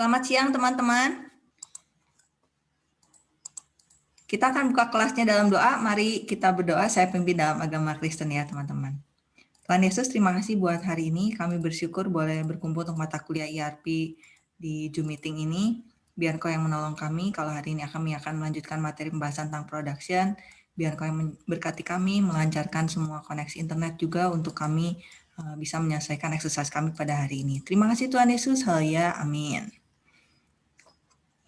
Selamat siang teman-teman. Kita akan buka kelasnya dalam doa. Mari kita berdoa. Saya pimpin dalam agama Kristen ya teman-teman. Tuhan Yesus, terima kasih buat hari ini. Kami bersyukur boleh berkumpul untuk mata kuliah IRP di Zoom meeting ini. Biar kau yang menolong kami. Kalau hari ini kami akan melanjutkan materi pembahasan tentang production. Biar kau yang berkati kami, melancarkan semua koneksi internet juga untuk kami eh, bisa menyelesaikan eksersis kami pada hari ini. Terima kasih Tuhan Yesus. Haleluya. Amin.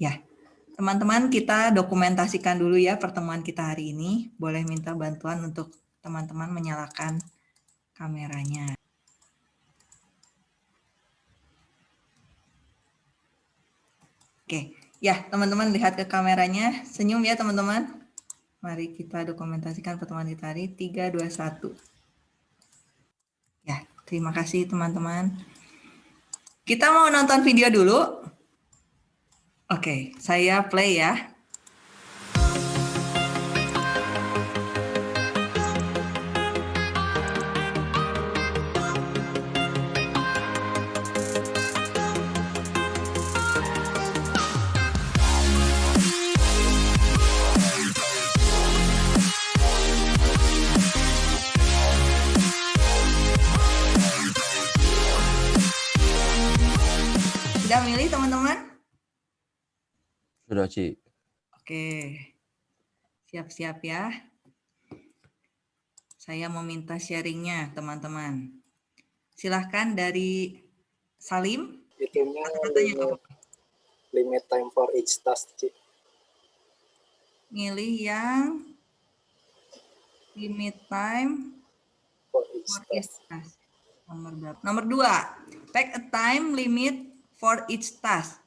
Ya, teman-teman kita dokumentasikan dulu ya pertemuan kita hari ini. Boleh minta bantuan untuk teman-teman menyalakan kameranya. Oke, ya teman-teman lihat ke kameranya. Senyum ya teman-teman. Mari kita dokumentasikan pertemuan kita hari 3, 2, 1. Ya, terima kasih teman-teman. Kita mau nonton video dulu. Oke, saya play ya. Ci. Oke, siap-siap ya. Saya mau minta sharingnya, teman-teman. Silahkan dari Salim. Itunya Kata-katanya limit, apa? limit time for each task, Ci. Milih yang limit time For each for task. each task. Nomor berapa? Nomor dua, take a time limit for each task.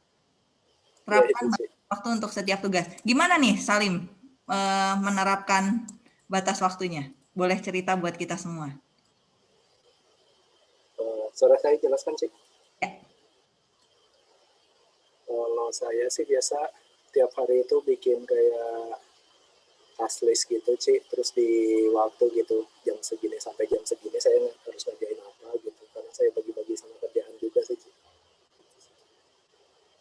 Ya, Terapkan Ci. Waktu untuk setiap tugas. Gimana nih Salim eh, menerapkan batas waktunya? Boleh cerita buat kita semua. Eh, suara saya jelaskan, Ci? Ya. Kalau saya sih biasa tiap hari itu bikin kayak task list gitu, Ci. Terus di waktu gitu, jam segini sampai jam segini saya harus ngerjain apa gitu. Karena saya bagi-bagi sama kerjaan juga sih, Ci.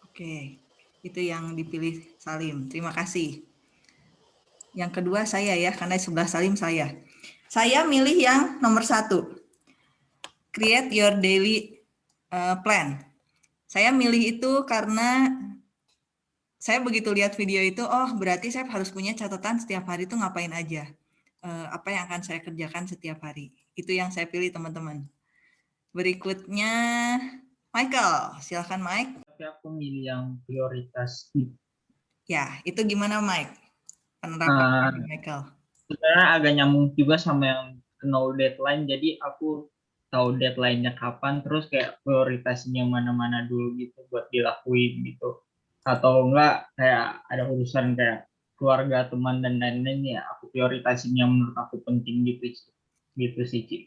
Oke, itu yang dipilih Salim. Terima kasih. Yang kedua saya ya, karena sebelah Salim saya. Saya milih yang nomor satu. Create your daily uh, plan. Saya milih itu karena saya begitu lihat video itu, oh berarti saya harus punya catatan setiap hari itu ngapain aja. Eh, apa yang akan saya kerjakan setiap hari. Itu yang saya pilih teman-teman. Berikutnya Michael, silakan Mike. Tapi aku milih yang prioritas Ya, itu gimana Mike? Penerapan Ah. Michael. sebenarnya agak nyambung juga sama yang no deadline jadi aku tahu deadline-nya kapan terus kayak prioritasnya mana-mana dulu gitu buat dilakuin gitu atau enggak kayak ada urusan kayak keluarga teman dan lain-lain ya aku prioritasin yang menurut aku penting gitu sih. gitu sih Ci.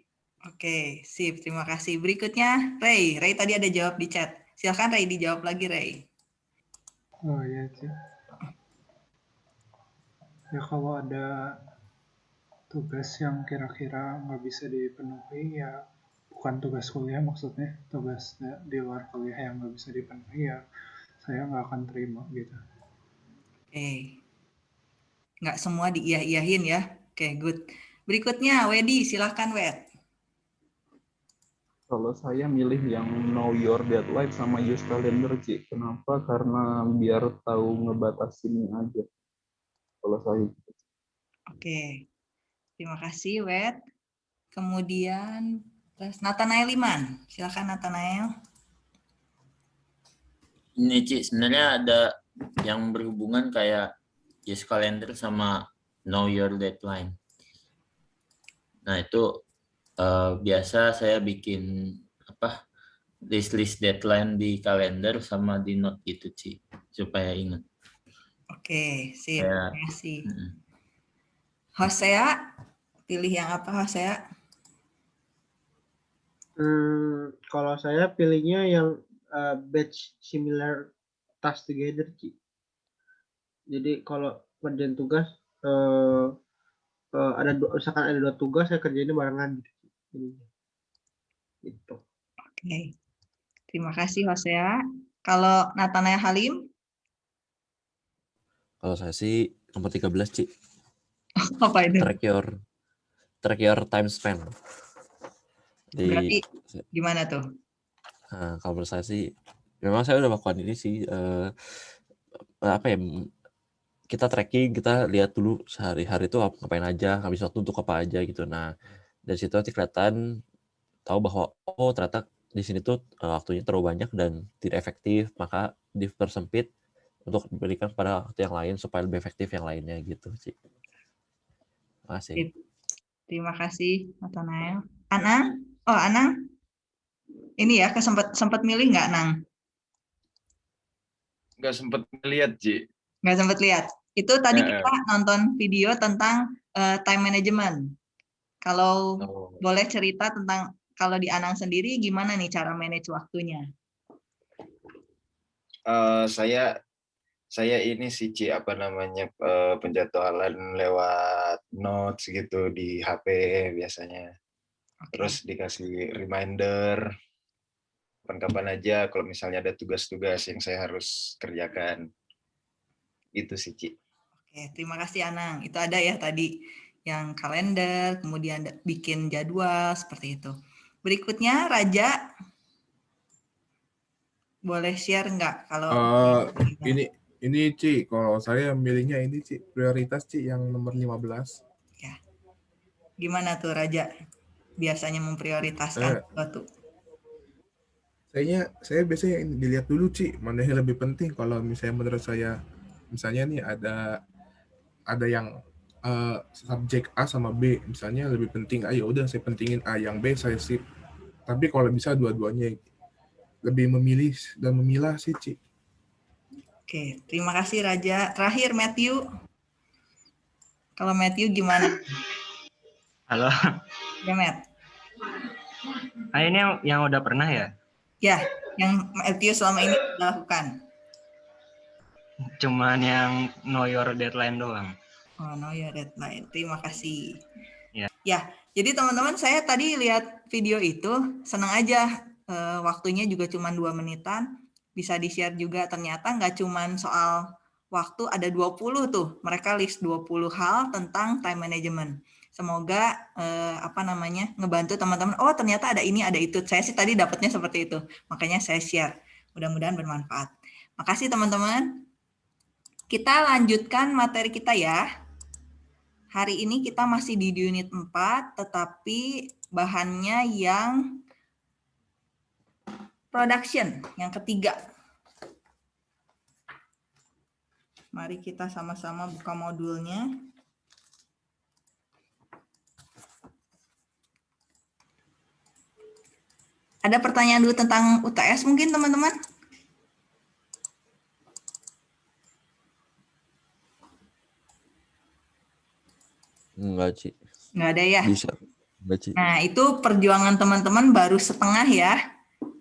Oke, sip. Terima kasih. Berikutnya Ray. Ray tadi ada jawab di chat. Silakan Ray dijawab lagi Ray. Oh iya sih. Ya kalau ada tugas yang kira-kira nggak bisa dipenuhi ya bukan tugas kuliah maksudnya tugas di luar kuliah yang nggak bisa dipenuhi ya saya nggak akan terima gitu. Oke. Nggak semua diiyah-iyahin ya. Oke, good. Berikutnya Wedi, silakan Wed. Kalau saya milih yang know your deadline sama use calendar, Ci. Kenapa? Karena biar tahu ngebatasinnya aja. Kalau saya gitu. Oke. Terima kasih Wed. Kemudian terus Nathanael Iman. Silakan Nathanael. Ini Ci, sebenarnya ada yang berhubungan kayak use calendar sama know your deadline. Nah itu eh, biasa saya bikin apa list-list deadline di kalender sama di note gitu Ci, supaya ingat. Oke, sip. Ya. Terima kasih. Mm-mm. Hosea, pilih yang apa Hosea? Hmm, kalau saya pilihnya yang uh, batch similar task together, Ci. Jadi kalau kerjaan tugas eh eh, ada dua, misalkan ada dua tugas saya kerjainnya barengan gitu. Jadinya. Gitu. Oke. Terima kasih Hosea. Kalau Nathanael Halim, Kalau saya sih nomor 13, Ci. apa itu? Track your track your time spent. Jadi Berarti gimana tuh? Nah, kalau menurut saya sih, memang saya udah melakukan ini sih, eh, apa ya, kita tracking, kita lihat dulu sehari-hari itu ap- ngapain aja, habis waktu untuk apa aja gitu. Nah, dari situ nanti kelihatan tahu bahwa oh ternyata di sini tuh eh, waktunya terlalu banyak dan tidak efektif, maka dipersempit untuk diberikan pada waktu yang lain supaya lebih efektif yang lainnya gitu sih. Makasih. Sip. Terima kasih, Nathanael. Anang? Oh, Anang? Ini ya, kesempat sempat milih nggak, Nang? nggak sempet ngeliat Ji Nggak sempat lihat. Itu tadi Eh, kita nonton video tentang eh, time management. Kalau oh. boleh cerita tentang kalau di Anang sendiri gimana nih cara manage waktunya? Eh, saya saya ini sih Ci apa namanya eh, penjadwalan lewat notes gitu di HP biasanya terus dikasih reminder kapan-kapan aja kalau misalnya ada tugas-tugas yang saya harus kerjakan itu sih Ci Oke, terima kasih Anang. Itu ada ya tadi yang kalender, kemudian bikin jadwal seperti itu. Berikutnya Raja, boleh share nggak kalau gimana? ini ini Ci, kalau saya milihnya ini Ci, prioritas Ci yang nomor 15. gimana tuh Raja? Biasanya memprioritaskan Eh. sesuatu. Kayaknya saya biasanya dilihat dulu Ci, mana yang lebih penting kalau misalnya menurut saya misalnya nih ada ada yang eh, subjek A sama B, misalnya lebih penting A ya udah saya pentingin A, yang B saya sip. Tapi kalau bisa dua-duanya lebih memilih dan memilah sih Ci. Oke, terima kasih Raja. Terakhir Matthew. Kalau Matthew gimana? Halo, Ya, Matt. ah, ini yang, yang udah pernah ya? Ya, yang Matthew selama ini lakukan. Cuman yang know your deadline doang. Oh, no ya deadline. Terima kasih. Ya. Ya, jadi teman-teman saya tadi lihat video itu, senang aja eh, waktunya juga cuma dua menitan. Bisa di-share juga ternyata nggak cuma soal waktu, ada 20 tuh. Mereka list 20 hal tentang time management. Semoga eh, apa namanya ngebantu teman-teman. Oh ternyata ada ini, ada itu. Saya sih tadi dapatnya seperti itu. Makanya saya share. Mudah-mudahan bermanfaat. Makasih teman-teman. Kita lanjutkan materi kita ya. Hari ini kita masih di unit 4, tetapi bahannya yang production, yang ketiga. Mari kita sama-sama buka modulnya. Ada pertanyaan dulu tentang UTS mungkin teman-teman? Enggak, Ci. Nggak ada ya? Bisa. Enggak, Ci. Nah, itu perjuangan teman-teman baru setengah ya.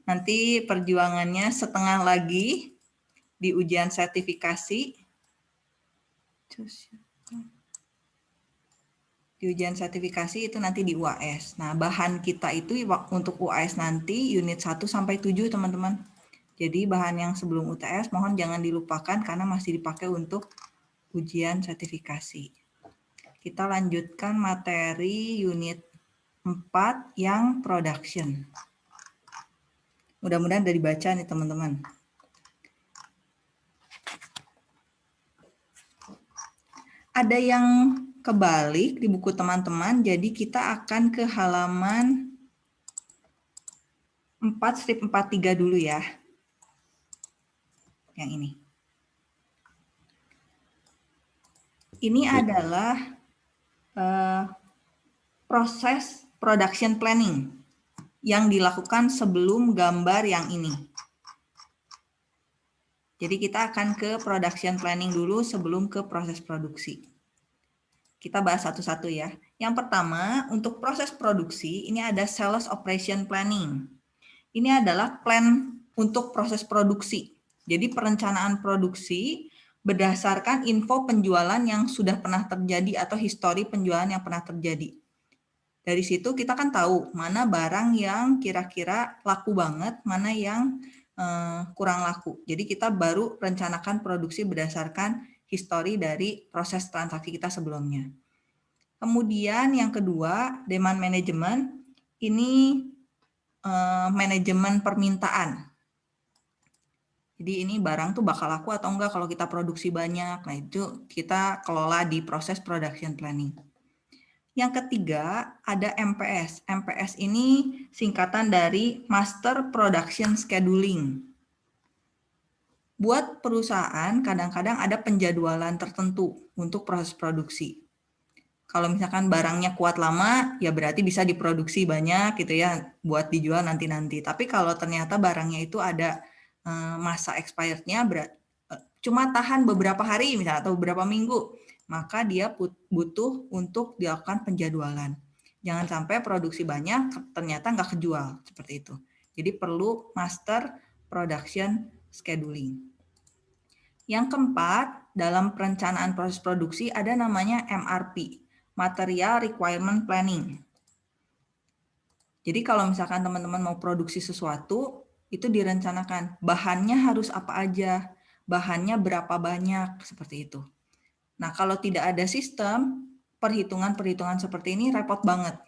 Nanti perjuangannya setengah lagi di ujian sertifikasi. Di ujian sertifikasi itu nanti di UAS. Nah, bahan kita itu untuk UAS nanti unit 1 sampai 7, teman-teman. Jadi bahan yang sebelum UTS mohon jangan dilupakan karena masih dipakai untuk ujian sertifikasi. Kita lanjutkan materi unit 4 yang production. Mudah-mudahan dari baca nih teman-teman. Ada yang kebalik di buku teman-teman, jadi kita akan ke halaman 4 strip 43 dulu ya. Yang ini. Ini adalah eh, proses production planning yang dilakukan sebelum gambar yang ini. Jadi kita akan ke production planning dulu sebelum ke proses produksi. Kita bahas satu-satu ya. Yang pertama, untuk proses produksi, ini ada sales operation planning. Ini adalah plan untuk proses produksi. Jadi perencanaan produksi berdasarkan info penjualan yang sudah pernah terjadi atau histori penjualan yang pernah terjadi. Dari situ kita kan tahu mana barang yang kira-kira laku banget, mana yang eh, kurang laku. Jadi kita baru rencanakan produksi berdasarkan histori dari proses transaksi kita sebelumnya. Kemudian yang kedua, demand management ini eh, manajemen permintaan. Jadi ini barang tuh bakal laku atau enggak kalau kita produksi banyak. Nah itu kita kelola di proses production planning. Yang ketiga ada MPS. MPS ini singkatan dari Master Production Scheduling. Buat perusahaan kadang-kadang ada penjadwalan tertentu untuk proses produksi. Kalau misalkan barangnya kuat lama, ya berarti bisa diproduksi banyak gitu ya, buat dijual nanti-nanti. Tapi kalau ternyata barangnya itu ada masa expirednya eh, cuma tahan beberapa hari misalnya atau beberapa minggu, maka dia butuh untuk dilakukan penjadwalan. Jangan sampai produksi banyak ternyata nggak kejual seperti itu. Jadi perlu master production scheduling. Yang keempat, dalam perencanaan proses produksi ada namanya MRP, Material Requirement Planning. Jadi kalau misalkan teman-teman mau produksi sesuatu, itu direncanakan bahannya harus apa aja, bahannya berapa banyak, seperti itu. Nah kalau tidak ada sistem, perhitungan-perhitungan seperti ini repot banget.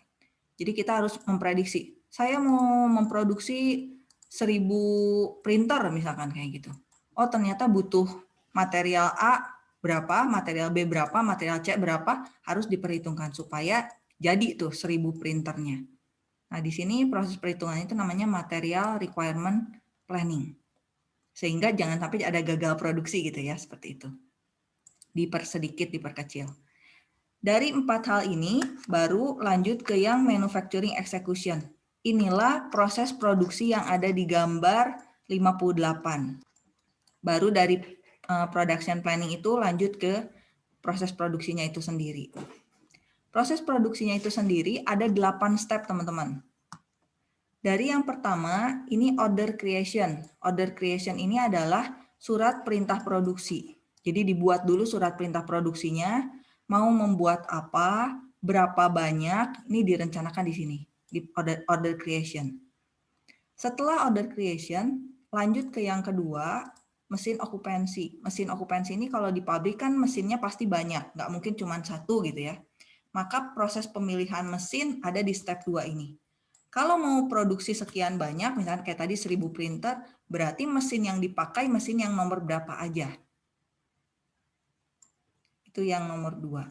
Jadi kita harus memprediksi, saya mau memproduksi 1000 printer misalkan kayak gitu. Oh ternyata butuh material A berapa, material B berapa, material C berapa, harus diperhitungkan supaya jadi tuh 1000 printernya. Nah, di sini proses perhitungan itu namanya material requirement planning. Sehingga jangan sampai ada gagal produksi gitu ya, seperti itu. Dipersedikit, diperkecil. Dari empat hal ini, baru lanjut ke yang manufacturing execution. Inilah proses produksi yang ada di gambar 58. Baru dari Eh, production planning itu lanjut ke proses produksinya itu sendiri. Proses produksinya itu sendiri ada 8 step, teman-teman. Dari yang pertama, ini order creation. Order creation ini adalah surat perintah produksi. Jadi dibuat dulu surat perintah produksinya, mau membuat apa, berapa banyak, ini direncanakan di sini, di order, order creation. Setelah order creation, lanjut ke yang kedua, mesin okupansi. Mesin okupansi ini kalau di pabrik kan mesinnya pasti banyak, nggak mungkin cuma satu gitu ya. Maka proses pemilihan mesin ada di step 2 ini. Kalau mau produksi sekian banyak, misalnya kayak tadi 1000 printer, berarti mesin yang dipakai mesin yang nomor berapa aja. Itu yang nomor dua.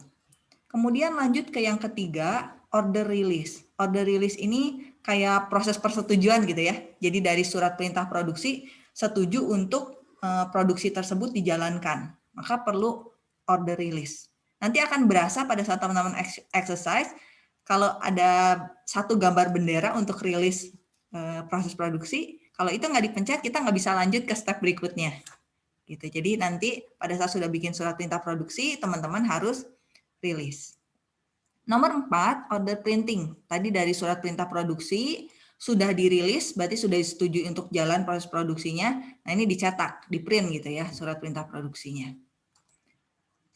Kemudian lanjut ke yang ketiga, order release. Order release ini kayak proses persetujuan gitu ya. Jadi dari surat perintah produksi, setuju untuk Eh, produksi tersebut dijalankan. Maka perlu order release. Nanti akan berasa pada saat teman-teman exercise, kalau ada satu gambar bendera untuk rilis eh, proses produksi, kalau itu nggak dipencet, kita nggak bisa lanjut ke step berikutnya. Gitu. Jadi nanti pada saat sudah bikin surat perintah produksi, teman-teman harus rilis. Nomor empat, order printing. Tadi dari surat perintah produksi, sudah dirilis, berarti sudah disetujui untuk jalan proses produksinya. Nah ini dicetak, di print gitu ya, surat perintah produksinya.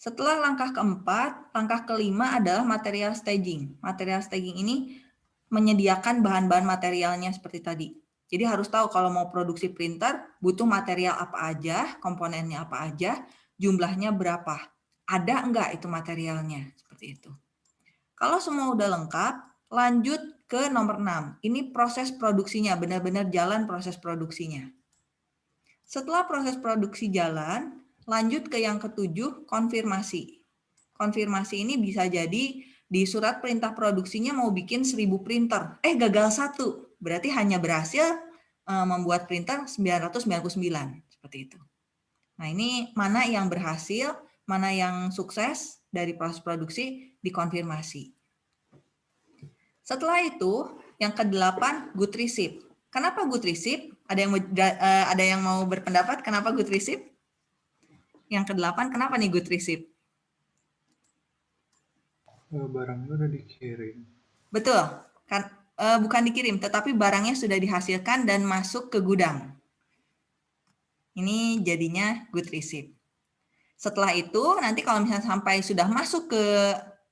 Setelah langkah keempat, langkah kelima adalah material staging. Material staging ini menyediakan bahan-bahan materialnya seperti tadi. Jadi harus tahu kalau mau produksi printer, butuh material apa aja, komponennya apa aja, jumlahnya berapa. Ada enggak itu materialnya, seperti itu. Kalau semua udah lengkap, lanjut ke nomor 6. Ini proses produksinya, benar-benar jalan proses produksinya. Setelah proses produksi jalan, lanjut ke yang ketujuh, konfirmasi. Konfirmasi ini bisa jadi di surat perintah produksinya mau bikin 1000 printer, eh gagal satu, berarti hanya berhasil eh, membuat printer 999, seperti itu. Nah ini mana yang berhasil, mana yang sukses dari proses produksi dikonfirmasi. Setelah itu, yang kedelapan, good receipt. Kenapa good receipt? Ada yang uh, ada yang mau berpendapat kenapa good receipt? Yang kedelapan, kenapa nih good receipt? Eh, barangnya udah dikirim. Betul, kan uh, bukan dikirim, tetapi barangnya sudah dihasilkan dan masuk ke gudang. Ini jadinya good receipt. Setelah itu, nanti kalau misalnya sampai sudah masuk ke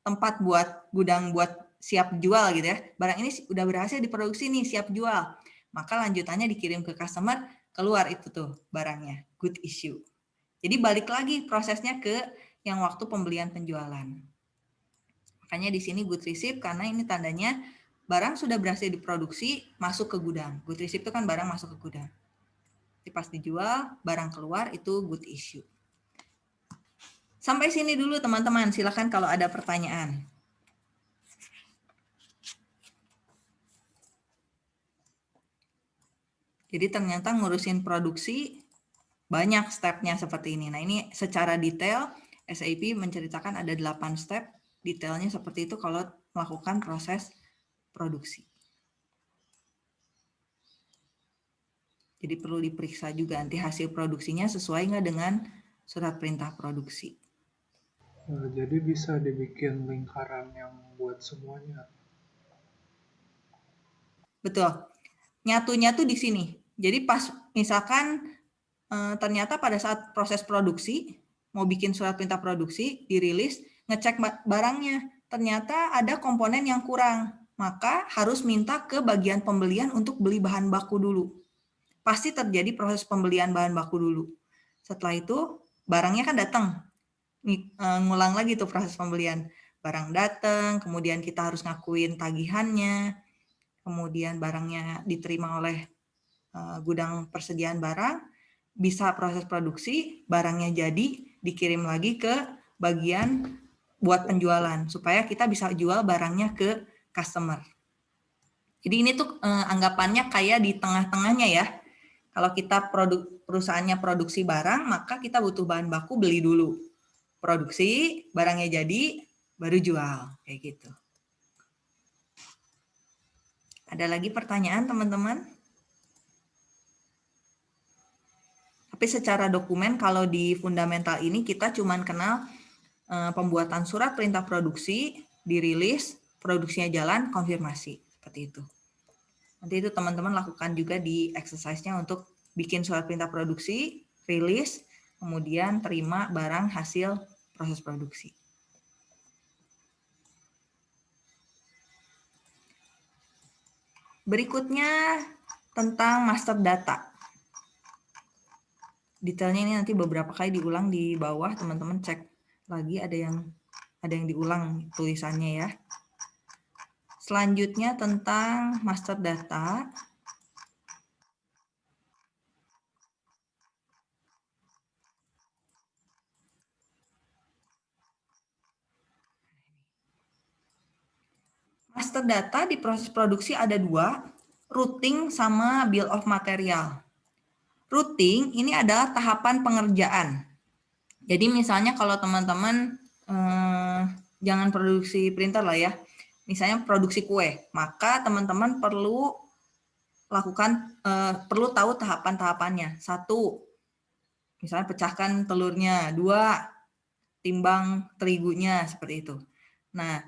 tempat buat gudang buat siap jual gitu ya. Barang ini udah berhasil diproduksi nih, siap jual. Maka lanjutannya dikirim ke customer, keluar itu tuh barangnya, good issue. Jadi balik lagi prosesnya ke yang waktu pembelian penjualan. Makanya di sini good receipt karena ini tandanya barang sudah berhasil diproduksi masuk ke gudang. Good receipt itu kan barang masuk ke gudang. Jadi pas dijual, barang keluar itu good issue. Sampai sini dulu teman-teman, silakan kalau ada pertanyaan. Jadi ternyata ngurusin produksi banyak stepnya seperti ini. Nah ini secara detail SAP menceritakan ada 8 step detailnya seperti itu kalau melakukan proses produksi. Jadi perlu diperiksa juga nanti hasil produksinya sesuai nggak dengan surat perintah produksi. Nah, jadi bisa dibikin lingkaran yang buat semuanya. Betul. Nyatunya tuh di sini. Jadi pas misalkan ternyata pada saat proses produksi mau bikin surat perintah produksi dirilis ngecek barangnya ternyata ada komponen yang kurang. Maka harus minta ke bagian pembelian untuk beli bahan baku dulu. Pasti terjadi proses pembelian bahan baku dulu. Setelah itu barangnya kan datang. Eh, ngulang lagi tuh proses pembelian. Barang datang kemudian kita harus ngakuin tagihannya kemudian barangnya diterima oleh Eh, gudang persediaan barang, bisa proses produksi, barangnya jadi, dikirim lagi ke bagian buat penjualan, supaya kita bisa jual barangnya ke customer. Jadi ini tuh eh, anggapannya kayak di tengah-tengahnya ya. Kalau kita produk perusahaannya produksi barang, maka kita butuh bahan baku beli dulu. Produksi, barangnya jadi, baru jual. Kayak gitu. Ada lagi pertanyaan teman-teman? Tapi secara dokumen kalau di fundamental ini kita cuma kenal eh, pembuatan surat perintah produksi, dirilis, produksinya jalan, konfirmasi. Seperti itu. Nanti itu teman-teman lakukan juga di exercise-nya untuk bikin surat perintah produksi, rilis, kemudian terima barang hasil proses produksi. Berikutnya tentang master data detailnya ini nanti beberapa kali diulang di bawah teman-teman cek lagi ada yang ada yang diulang tulisannya ya. Selanjutnya tentang master data. Master data di proses produksi ada dua, routing sama bill of material. Routing ini adalah tahapan pengerjaan. Jadi misalnya kalau teman-teman eh, jangan produksi printer lah ya, misalnya produksi kue, maka teman-teman perlu lakukan eh, perlu tahu tahapan-tahapannya. Satu, misalnya pecahkan telurnya. Dua, timbang terigunya seperti itu. Nah,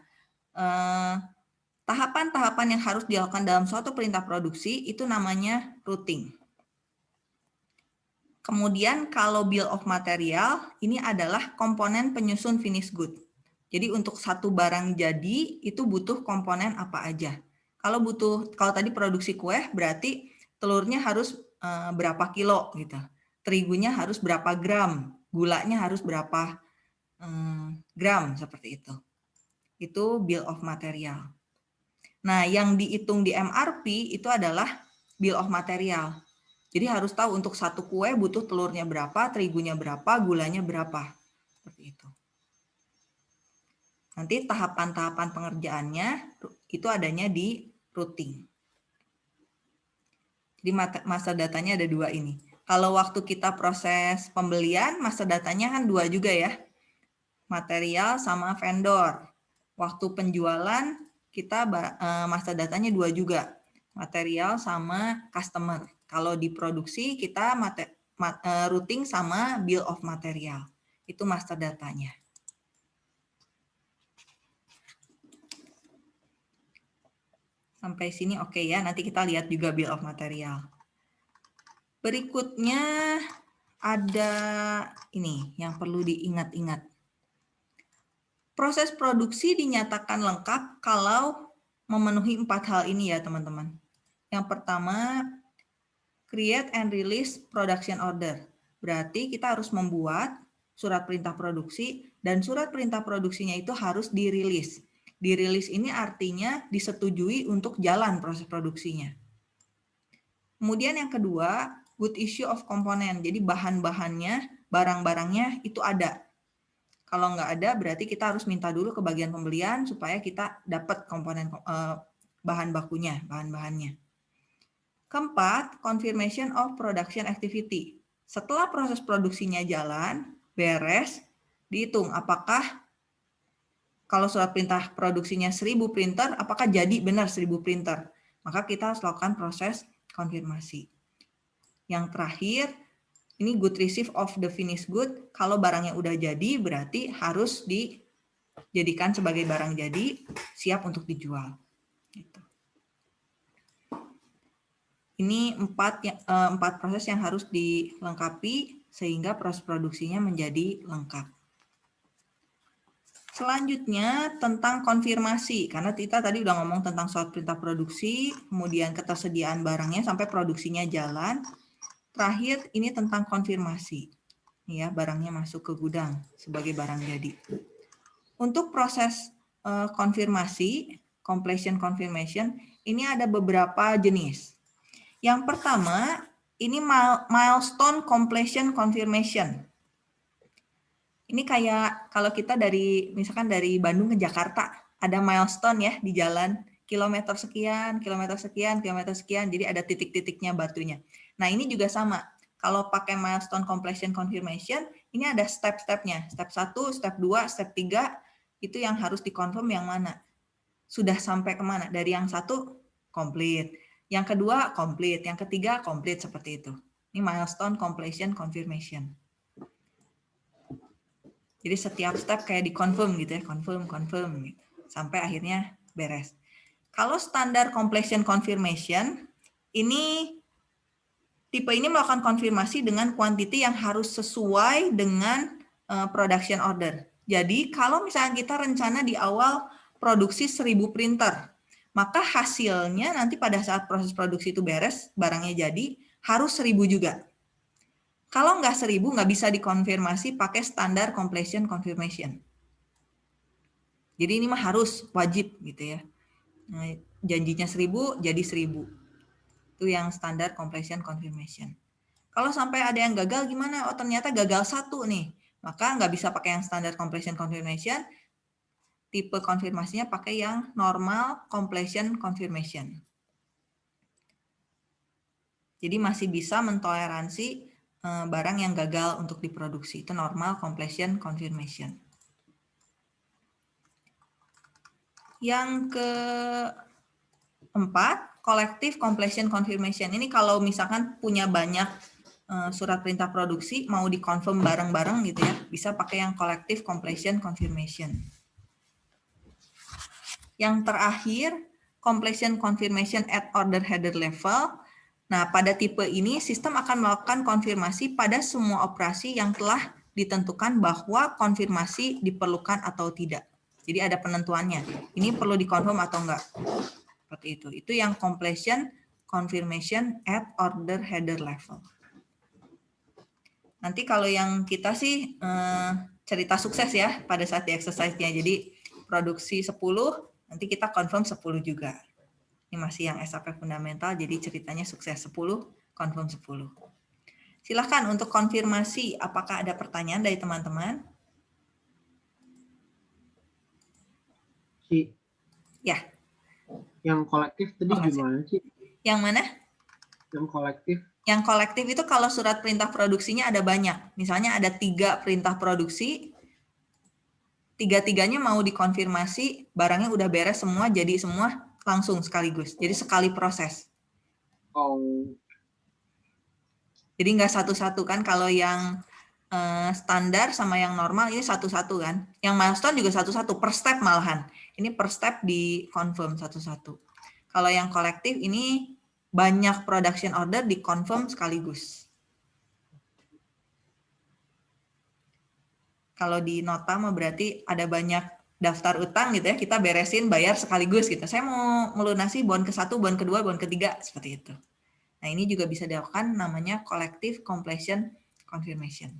eh, tahapan-tahapan yang harus dilakukan dalam suatu perintah produksi itu namanya routing. Kemudian kalau bill of material, ini adalah komponen penyusun finish good. Jadi untuk satu barang jadi, itu butuh komponen apa aja. Kalau butuh, kalau tadi produksi kue, berarti telurnya harus eh, berapa kilo gitu. Terigunya harus berapa gram, gulanya harus berapa eh, gram, seperti itu. Itu bill of material. Nah, yang dihitung di MRP itu adalah bill of material. Jadi harus tahu untuk satu kue butuh telurnya berapa, terigunya berapa, gulanya berapa. Seperti itu. Nanti tahapan-tahapan pengerjaannya itu adanya di routing. Jadi masa datanya ada dua ini. Kalau waktu kita proses pembelian, masa datanya kan dua juga ya. Material sama vendor. Waktu penjualan, kita eh, masa datanya dua juga. Material sama customer. Kalau diproduksi kita mate, mat, uh, routing sama bill of material. Itu master datanya. Sampai sini oke okay ya. Nanti kita lihat juga bill of material. Berikutnya ada ini yang perlu diingat-ingat. Proses produksi dinyatakan lengkap kalau memenuhi empat hal ini ya teman-teman. Yang pertama, create and release production order. Berarti kita harus membuat surat perintah produksi dan surat perintah produksinya itu harus dirilis. Dirilis ini artinya disetujui untuk jalan proses produksinya. Kemudian yang kedua, good issue of component. Jadi bahan-bahannya, barang-barangnya itu ada. Kalau nggak ada, berarti kita harus minta dulu ke bagian pembelian supaya kita dapat komponen eh, bahan bakunya, bahan-bahannya. Keempat, confirmation of production activity. Setelah proses produksinya jalan, beres, dihitung apakah kalau surat perintah produksinya 1000 printer, apakah jadi benar 1000 printer. Maka kita harus lakukan proses konfirmasi. Yang terakhir, ini good receive of the finished good. Kalau barangnya udah jadi, berarti harus dijadikan sebagai barang jadi, siap untuk dijual. Gitu. Ini empat, eh, empat proses yang harus dilengkapi sehingga proses produksinya menjadi lengkap. Selanjutnya tentang konfirmasi, karena kita tadi udah ngomong tentang surat perintah produksi, kemudian ketersediaan barangnya sampai produksinya jalan. Terakhir ini tentang konfirmasi, ya barangnya masuk ke gudang sebagai barang jadi. Untuk proses uh, konfirmasi, completion confirmation, ini ada beberapa jenis. Yang pertama, ini milestone completion confirmation. Ini kayak kalau kita dari misalkan dari Bandung ke Jakarta, ada milestone ya di jalan kilometer sekian, kilometer sekian, kilometer sekian, jadi ada titik-titiknya batunya. Nah, ini juga sama. Kalau pakai milestone completion confirmation, ini ada step-stepnya. Step 1, step 2, step 3, itu yang harus dikonfirm yang mana sudah sampai ke mana? Dari yang satu, komplit. Yang kedua, komplit. Yang ketiga, komplit seperti itu. Ini milestone completion confirmation. Jadi setiap step kayak di confirm gitu ya, confirm, confirm gitu. Sampai akhirnya beres. Kalau standar completion confirmation, ini tipe ini melakukan konfirmasi dengan quantity yang harus sesuai dengan uh, production order. Jadi kalau misalnya kita rencana di awal produksi 1000 printer. Maka hasilnya nanti pada saat proses produksi itu beres, barangnya jadi, harus 1000 juga. Kalau nggak 1000, nggak bisa dikonfirmasi pakai standar completion confirmation. Jadi ini mah harus, wajib gitu ya. Nah, janjinya 1000, jadi 1000. Itu yang standar completion confirmation. Kalau sampai ada yang gagal gimana? Oh ternyata gagal satu nih. Maka nggak bisa pakai yang standar completion confirmation, tipe konfirmasinya pakai yang normal completion confirmation. Jadi masih bisa mentoleransi eh, barang yang gagal untuk diproduksi. Itu normal completion confirmation. Yang keempat, collective completion confirmation. Ini kalau misalkan punya banyak eh, surat perintah produksi, mau dikonfirm bareng-bareng gitu ya, bisa pakai yang collective completion confirmation. Yang terakhir, completion confirmation at order header level. Nah, pada tipe ini sistem akan melakukan konfirmasi pada semua operasi yang telah ditentukan bahwa konfirmasi diperlukan atau tidak. Jadi ada penentuannya. Ini perlu dikonfirm atau enggak. Seperti itu. Itu yang completion confirmation at order header level. Nanti kalau yang kita sih eh, cerita sukses ya pada saat di exercise-nya. Jadi produksi 10, Nanti kita confirm 10 juga. Ini masih yang SAP fundamental, jadi ceritanya sukses 10, confirm 10. Silahkan untuk konfirmasi apakah ada pertanyaan dari teman-teman. Si. Ya. Yang kolektif tadi gimana sih? Yang mana? Yang kolektif. Yang kolektif itu kalau surat perintah produksinya ada banyak. Misalnya ada tiga perintah produksi, tiga-tiganya mau dikonfirmasi barangnya udah beres semua jadi semua langsung sekaligus. Jadi sekali proses. Oh. Jadi nggak satu-satu kan kalau yang uh, standar sama yang normal ini satu-satu kan. Yang milestone juga satu-satu per step malahan. Ini per step di confirm satu-satu. Kalau yang kolektif ini banyak production order di confirm sekaligus kalau di nota mah berarti ada banyak daftar utang gitu ya, kita beresin bayar sekaligus gitu. Saya mau melunasi bon ke satu, bon kedua, bon ketiga, seperti itu. Nah, ini juga bisa dilakukan namanya collective completion confirmation.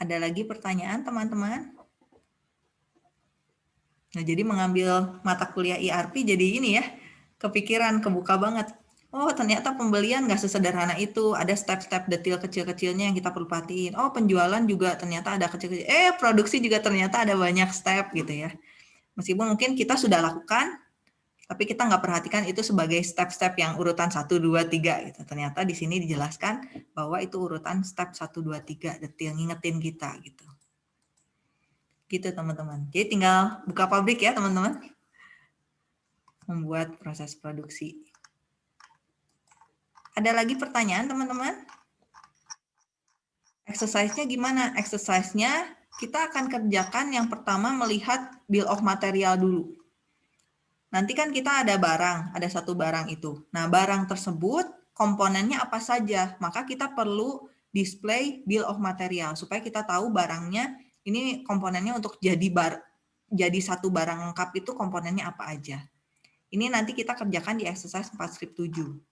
Ada lagi pertanyaan, teman-teman? Nah, jadi mengambil mata kuliah IRP jadi ini ya, kepikiran, kebuka banget. Oh, ternyata pembelian nggak sesederhana itu. Ada step-step detail kecil-kecilnya yang kita perlu perhatiin. Oh, penjualan juga ternyata ada kecil-kecil. Eh, produksi juga ternyata ada banyak step gitu ya. Meskipun mungkin kita sudah lakukan, tapi kita nggak perhatikan itu sebagai step-step yang urutan 1, 2, 3. Gitu. Ternyata di sini dijelaskan bahwa itu urutan step 1, 2, 3, detail, ngingetin kita. gitu. Gitu teman-teman. Jadi tinggal buka pabrik ya teman-teman. Membuat proses produksi. Ada lagi pertanyaan teman-teman? Exercise-nya gimana? Exercise-nya kita akan kerjakan yang pertama melihat bill of material dulu. Nanti kan kita ada barang, ada satu barang itu. Nah, barang tersebut komponennya apa saja? Maka kita perlu display bill of material supaya kita tahu barangnya ini komponennya untuk jadi bar jadi satu barang lengkap itu komponennya apa aja. Ini nanti kita kerjakan di exercise 4 script 7.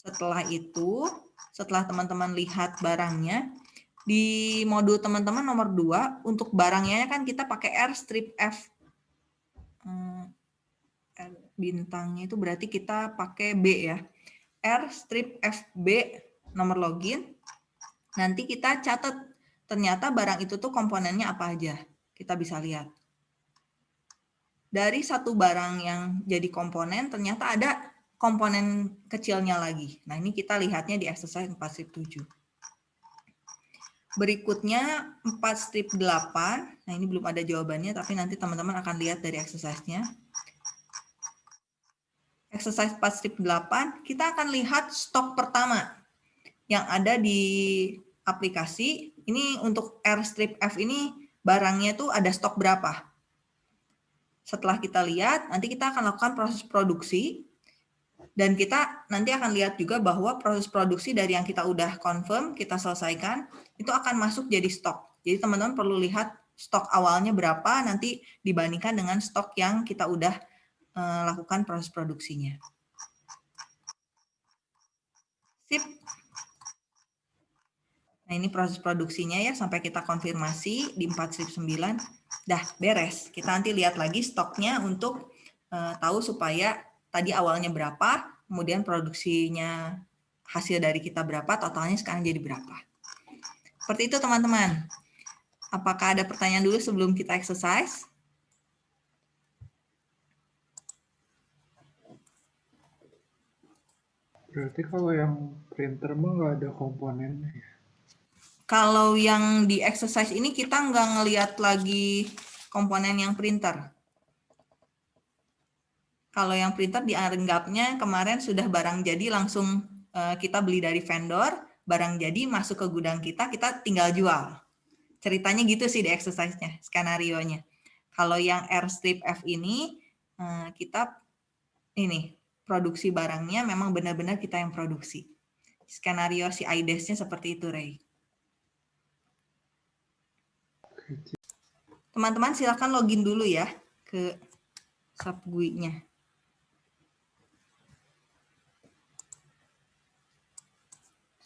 Setelah itu, setelah teman-teman lihat barangnya, di modul teman-teman nomor 2, untuk barangnya kan kita pakai R strip F. Hmm, R bintangnya itu berarti kita pakai B ya. R strip FB nomor login. Nanti kita catat ternyata barang itu tuh komponennya apa aja. Kita bisa lihat. Dari satu barang yang jadi komponen, ternyata ada komponen kecilnya lagi. Nah, ini kita lihatnya di exercise 4 strip 7. Berikutnya 4 strip 8. Nah, ini belum ada jawabannya, tapi nanti teman-teman akan lihat dari exercise-nya. Exercise 4 strip 8, kita akan lihat stok pertama yang ada di aplikasi. Ini untuk R strip F ini barangnya tuh ada stok berapa. Setelah kita lihat, nanti kita akan lakukan proses produksi dan kita nanti akan lihat juga bahwa proses produksi dari yang kita udah confirm, kita selesaikan, itu akan masuk jadi stok. Jadi teman-teman perlu lihat stok awalnya berapa, nanti dibandingkan dengan stok yang kita udah uh, lakukan proses produksinya. Sip. Nah ini proses produksinya ya, sampai kita konfirmasi di 4 strip 9. Dah beres. Kita nanti lihat lagi stoknya untuk uh, tahu supaya tadi awalnya berapa, kemudian produksinya hasil dari kita berapa, totalnya sekarang jadi berapa. Seperti itu teman-teman. Apakah ada pertanyaan dulu sebelum kita exercise? Berarti kalau yang printer mah nggak ada komponennya ya? Kalau yang di exercise ini kita nggak ngelihat lagi komponen yang printer. Kalau yang printer dianggapnya kemarin sudah barang jadi langsung uh, kita beli dari vendor, barang jadi masuk ke gudang kita, kita tinggal jual. Ceritanya gitu sih di exercise-nya, skenario-nya. Kalau yang R strip F ini, uh, kita ini produksi barangnya memang benar-benar kita yang produksi. Skenario si IDES-nya seperti itu, Ray. Teman-teman silakan login dulu ya ke subgui-nya.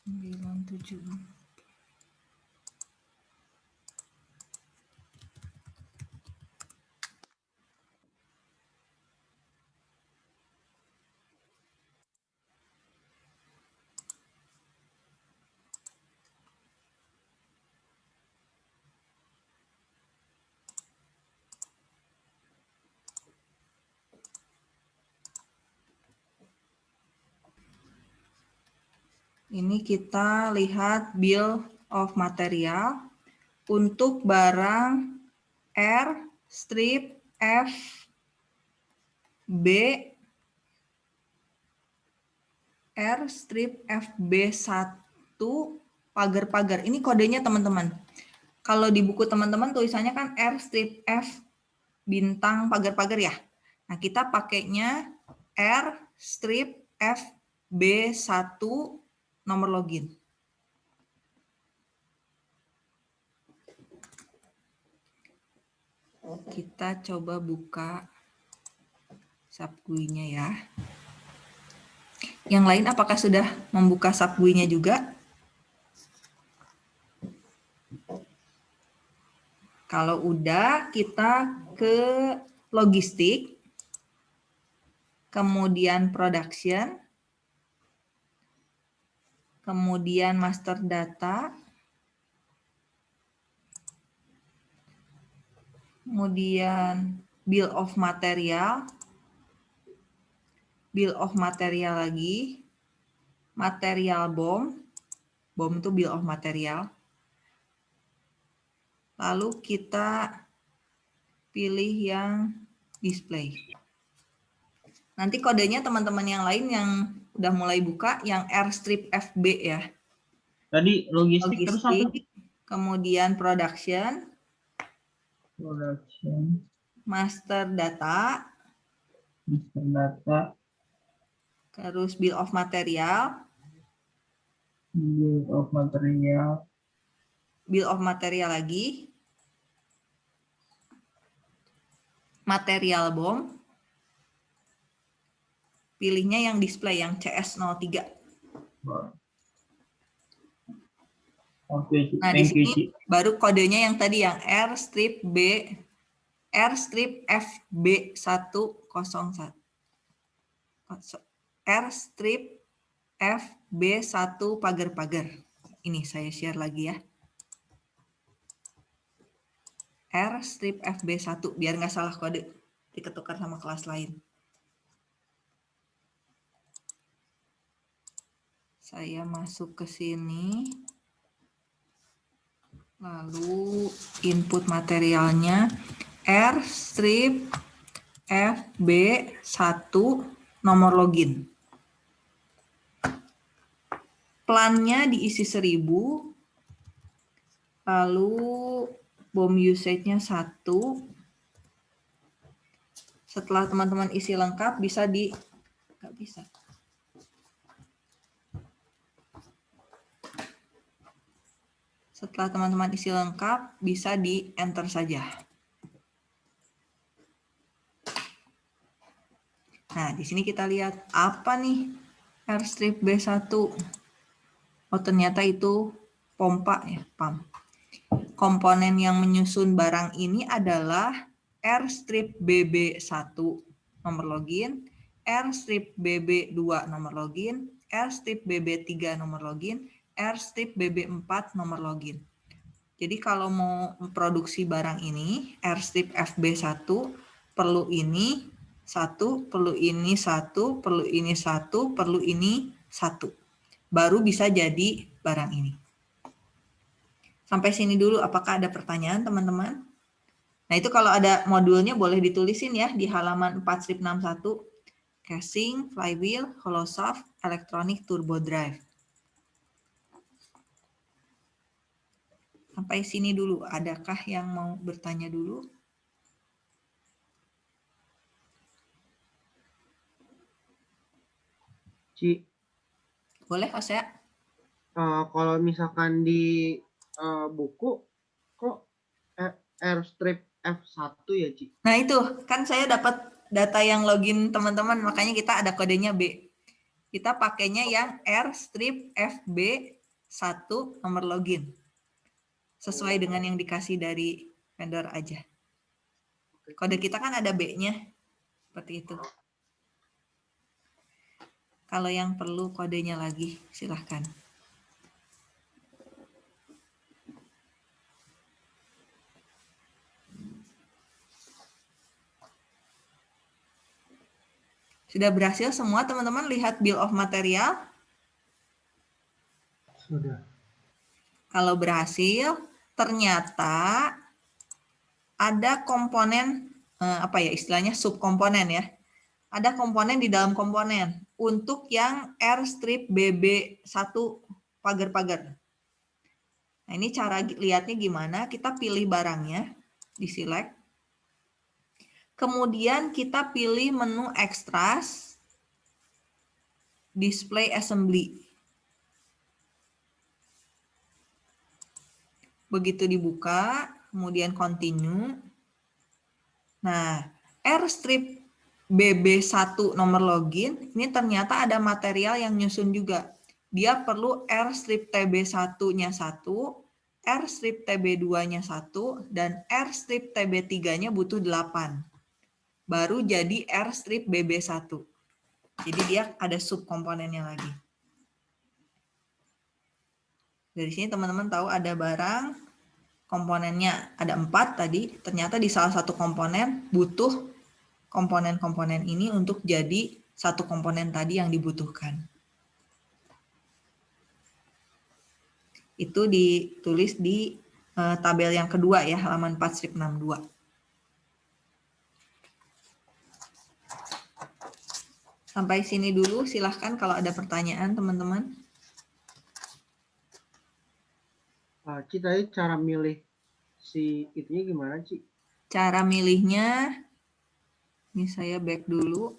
974 Ini kita lihat bill of material untuk barang R strip F B R strip FB1 pagar-pagar. Ini kodenya teman-teman. Kalau di buku teman-teman tulisannya kan R strip F bintang pagar-pagar ya. Nah, kita pakainya R strip FB1 nomor login. Kita coba buka subGUI-nya ya. Yang lain apakah sudah membuka subGUI-nya juga? Kalau udah, kita ke logistik, kemudian production, kemudian master data, kemudian bill of material, bill of material lagi, material BOM, BOM itu bill of material. Lalu kita pilih yang display. Nanti kodenya teman-teman yang lain yang udah mulai buka yang Airstrip FB ya. Tadi logistik, logistik terus apa? Kemudian production. Production. Master data. Master data. Terus bill of material. Bill of material. Bill of material lagi. Material bom pilihnya yang display yang CS03. Oke, nah, di sini baru kodenya yang tadi yang R strip B R strip FB101. R strip FB1 pagar-pagar. Ini saya share lagi ya. R strip FB1 biar nggak salah kode diketukar sama kelas lain. Saya masuk ke sini. Lalu input materialnya R strip FB1 nomor login. Plannya diisi 1000. Lalu bom usage-nya 1. Setelah teman-teman isi lengkap bisa di nggak bisa. Setelah teman-teman isi lengkap, bisa di enter saja. Nah, di sini kita lihat apa nih airstrip B1. Oh, ternyata itu pompa ya, pump. Komponen yang menyusun barang ini adalah airstrip BB1 nomor login, airstrip BB2 nomor login, airstrip BB3 nomor login, airstrip BB4 nomor login. Jadi kalau mau produksi barang ini, airstrip FB1 perlu ini satu, perlu ini satu, perlu ini satu, perlu ini satu. Baru bisa jadi barang ini. Sampai sini dulu, apakah ada pertanyaan teman-teman? Nah itu kalau ada modulnya boleh ditulisin ya di halaman 4 strip 61. Casing, flywheel, hollow shaft, electronic turbo drive. Sampai sini dulu. Adakah yang mau bertanya dulu? Ci. Boleh, Ose? Uh, kalau misalkan di uh, buku, kok Airstrip F1 ya, Ci? Nah itu, kan saya dapat data yang login teman-teman, makanya kita ada kodenya B. Kita pakainya yang Airstrip FB1 nomor login sesuai dengan yang dikasih dari vendor aja. Kode kita kan ada B-nya, seperti itu. Kalau yang perlu kodenya lagi, silahkan. Sudah berhasil semua teman-teman lihat bill of material? Sudah. Kalau berhasil, ternyata ada komponen eh, apa ya istilahnya subkomponen ya. Ada komponen di dalam komponen untuk yang Airstrip BB1 pagar-pagar. Nah, ini cara lihatnya gimana? Kita pilih barangnya, di select. Kemudian kita pilih menu extras, display assembly. Begitu dibuka, kemudian continue. Nah, Airstrip BB1 nomor login, ini ternyata ada material yang nyusun juga. Dia perlu R strip TB1-nya 1, R strip TB2-nya 1, dan R strip TB3-nya butuh 8. Baru jadi R strip BB1. Jadi dia ada subkomponennya lagi. Dari sini teman-teman tahu ada barang, komponennya ada empat tadi, ternyata di salah satu komponen butuh komponen-komponen ini untuk jadi satu komponen tadi yang dibutuhkan. Itu ditulis di uh, tabel yang kedua ya, halaman 4 strip 62. Sampai sini dulu, silahkan kalau ada pertanyaan teman-teman. Tadi cara milih si itunya gimana, Ci? Cara milihnya ini saya back dulu.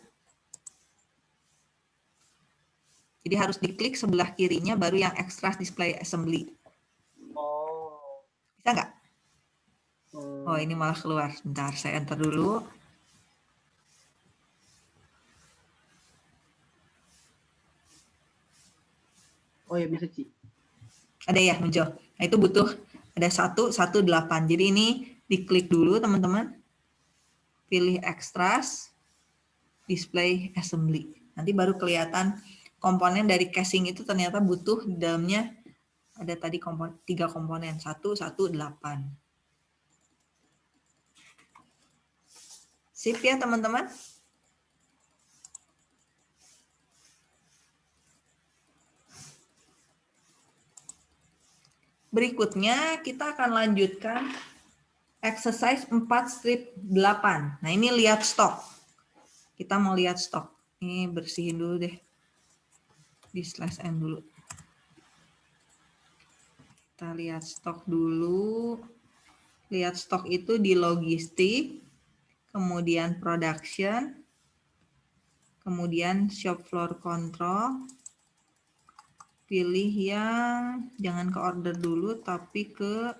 Jadi harus diklik sebelah kirinya baru yang extract display assembly. Oh. Bisa nggak? Oh ini malah keluar. Sebentar saya enter dulu. Oh ya bisa Ci. Ada ya muncul. Nah itu butuh ada satu satu delapan. Jadi ini diklik dulu teman-teman pilih extras, display assembly. Nanti baru kelihatan komponen dari casing itu ternyata butuh di dalamnya ada tadi kompon, tiga komponen, satu, satu, delapan. Sip ya teman-teman? Berikutnya kita akan lanjutkan exercise 4 strip 8. Nah, ini lihat stok. Kita mau lihat stok. Ini bersihin dulu deh. Di slash n dulu. Kita lihat stok dulu. Lihat stok itu di logistik, kemudian production, kemudian shop floor control. Pilih yang jangan ke order dulu, tapi ke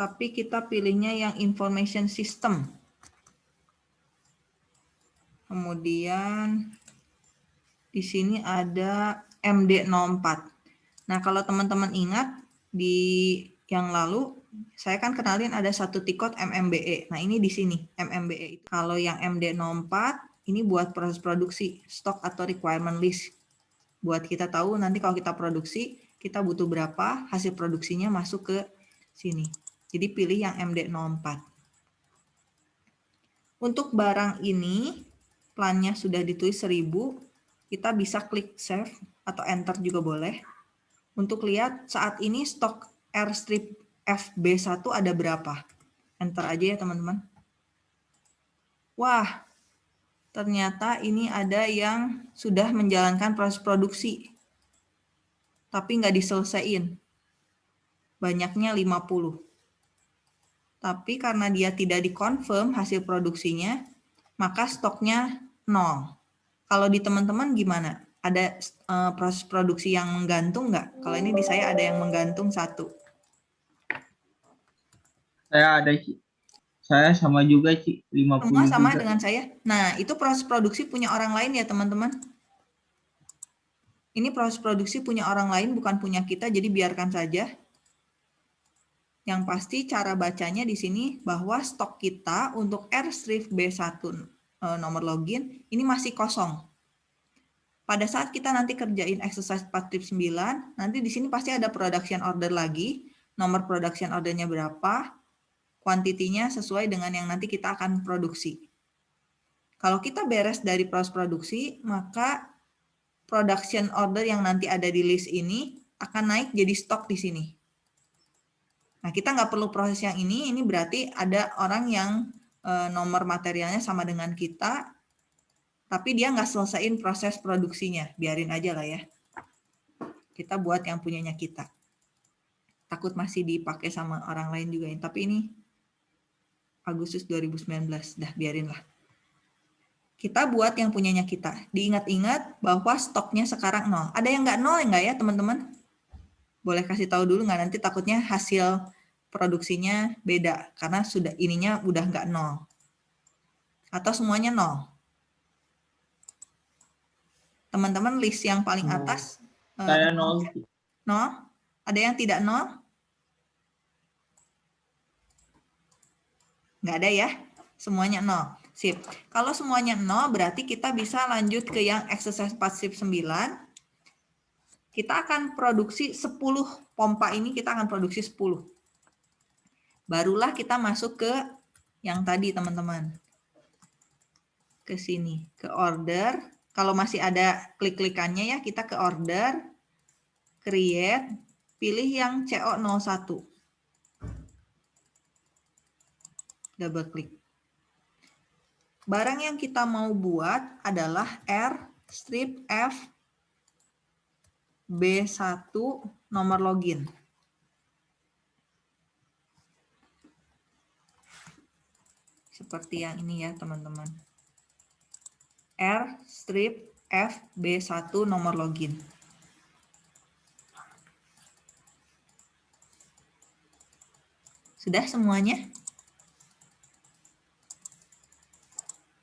tapi kita pilihnya yang information system. Kemudian di sini ada MD04. Nah, kalau teman-teman ingat di yang lalu saya kan kenalin ada satu tikot MMBE. Nah, ini di sini MMBE. Kalau yang MD04 ini buat proses produksi, stock atau requirement list. Buat kita tahu nanti kalau kita produksi, kita butuh berapa, hasil produksinya masuk ke sini. Jadi pilih yang MD04. Untuk barang ini, plannya sudah ditulis 1000, kita bisa klik save atau enter juga boleh. Untuk lihat saat ini stok R strip FB1 ada berapa. Enter aja ya teman-teman. Wah, ternyata ini ada yang sudah menjalankan proses produksi. Tapi nggak diselesaikan. Banyaknya 50 tapi karena dia tidak dikonfirm hasil produksinya, maka stoknya nol. Kalau di teman-teman gimana? Ada uh, proses produksi yang menggantung nggak? Kalau ini di saya ada yang menggantung satu. Saya ada, Ci. Saya sama juga, Ci. 50 Semua sama juga. dengan saya. Nah, itu proses produksi punya orang lain ya, teman-teman. Ini proses produksi punya orang lain, bukan punya kita, jadi biarkan saja. Yang pasti cara bacanya di sini bahwa stok kita untuk R strip B1 eh, nomor login ini masih kosong. Pada saat kita nanti kerjain exercise 4 strip 9, nanti di sini pasti ada production order lagi, nomor production ordernya berapa, kuantitinya sesuai dengan yang nanti kita akan produksi. Kalau kita beres dari proses produksi, maka production order yang nanti ada di list ini akan naik jadi stok di sini. Nah, kita nggak perlu proses yang ini, ini berarti ada orang yang e, nomor materialnya sama dengan kita, tapi dia nggak selesaiin proses produksinya. Biarin aja lah ya. Kita buat yang punyanya kita. Takut masih dipakai sama orang lain juga. Tapi ini Agustus 2019, dah biarin lah. Kita buat yang punyanya kita. Diingat-ingat bahwa stoknya sekarang nol. Ada yang nggak nol enggak ya teman-teman? Boleh kasih tahu dulu nggak nanti takutnya hasil produksinya beda karena sudah ininya udah nggak nol. Atau semuanya nol? Teman-teman list yang paling atas eh, Saya nol. nol? Ada yang tidak nol? Nggak ada ya? Semuanya nol. Sip. Kalau semuanya nol, berarti kita bisa lanjut ke yang exercise pasif 9. Kita akan produksi 10 pompa ini, kita akan produksi 10. Barulah kita masuk ke yang tadi, teman-teman. Ke sini, ke order. Kalau masih ada klik-klikannya ya, kita ke order, create, pilih yang CO01. Double klik. Barang yang kita mau buat adalah R strip F B1 nomor login. Seperti yang ini ya teman-teman. R strip F B1 nomor login. Sudah semuanya?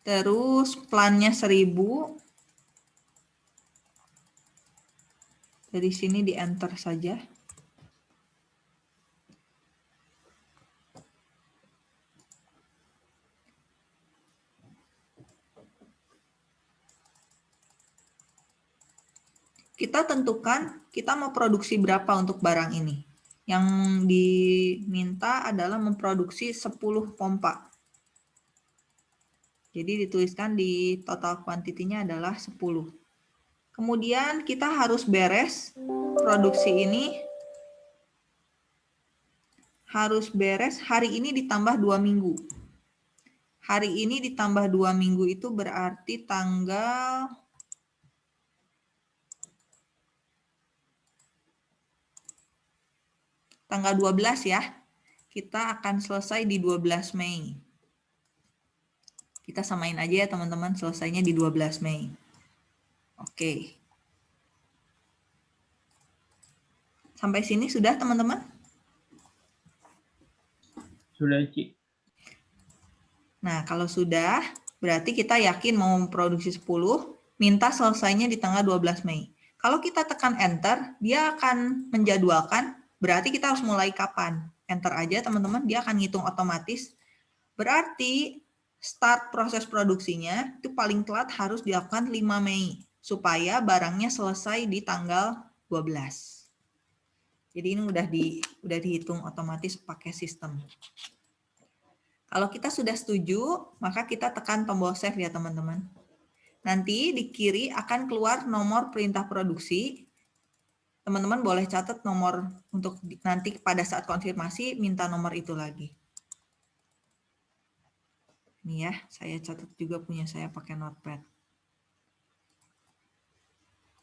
Terus plannya 1000. Dari sini di enter saja. Kita tentukan kita mau produksi berapa untuk barang ini. Yang diminta adalah memproduksi 10 pompa. Jadi dituliskan di total kuantitinya adalah 10. Kemudian kita harus beres produksi ini harus beres hari ini ditambah dua minggu. Hari ini ditambah dua minggu itu berarti tanggal tanggal 12 ya. Kita akan selesai di 12 Mei. Kita samain aja ya teman-teman, selesainya di 12 Mei. Oke. Sampai sini sudah teman-teman? Sudah, Ci. Nah, kalau sudah, berarti kita yakin mau produksi 10, minta selesainya di tanggal 12 Mei. Kalau kita tekan enter, dia akan menjadwalkan, berarti kita harus mulai kapan. Enter aja teman-teman, dia akan ngitung otomatis. Berarti start proses produksinya itu paling telat harus dilakukan 5 Mei supaya barangnya selesai di tanggal 12. Jadi ini udah di udah dihitung otomatis pakai sistem. Kalau kita sudah setuju, maka kita tekan tombol save ya teman-teman. Nanti di kiri akan keluar nomor perintah produksi. Teman-teman boleh catat nomor untuk nanti pada saat konfirmasi minta nomor itu lagi. Ini ya, saya catat juga punya saya pakai notepad.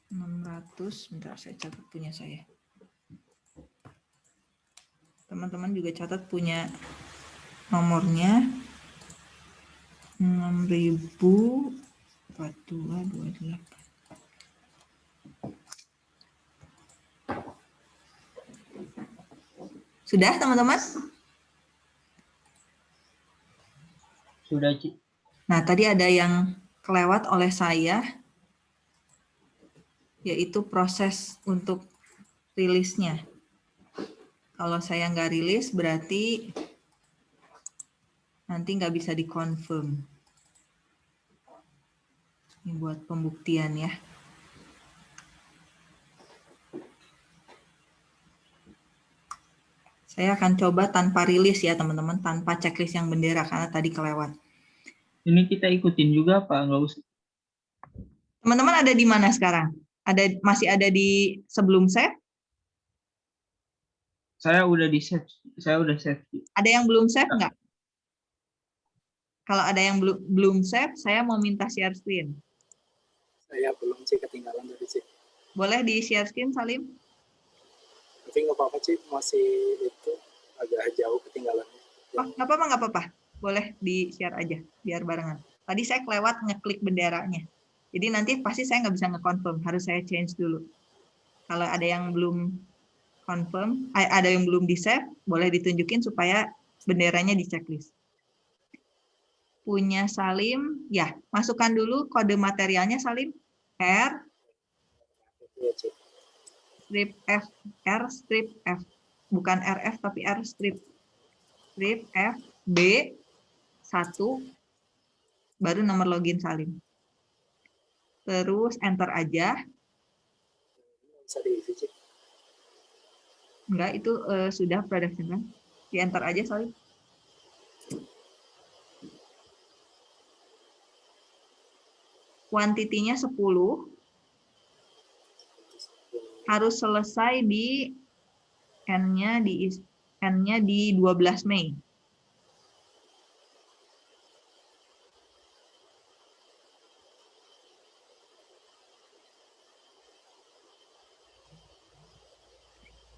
600, bentar saya catat punya saya. Teman-teman juga catat punya nomornya 604228. Sudah teman-teman? Sudah, Ci. Nah, tadi ada yang kelewat oleh saya, yaitu proses untuk rilisnya. Kalau saya nggak rilis, berarti nanti nggak bisa dikonfirm. Ini buat pembuktian ya. Saya akan coba tanpa rilis ya teman-teman, tanpa checklist yang bendera karena tadi kelewat. Ini kita ikutin juga Pak, nggak usah. Teman-teman ada di mana sekarang? Ada masih ada di sebelum save? Saya udah di save, saya udah save. Ada yang belum save nggak? Kalau ada yang belum belum save, saya mau minta share screen. Saya belum sih ketinggalan tadi sih. Boleh di share screen, Salim? Tapi nggak apa-apa sih, masih itu agak jauh ketinggalannya. Oh, nggak apa-apa, nggak apa-apa. Boleh di share aja, biar barengan. Tadi saya kelewat ngeklik benderanya. Jadi nanti pasti saya nggak bisa ngekonfirm, harus saya change dulu. Kalau ada yang belum confirm. Ada yang belum di-save, boleh ditunjukin supaya benderanya di checklist. Punya Salim, ya, masukkan dulu kode materialnya Salim. R, Iya. Strip F, R, strip F. Bukan RF, tapi R, strip. Strip F, B, 1, baru nomor login Salim. Terus enter aja. Enggak, itu eh, sudah production kan? Di enter aja Salim. Kuantitinya 10. Harus selesai di N-nya di N-nya di 12 Mei.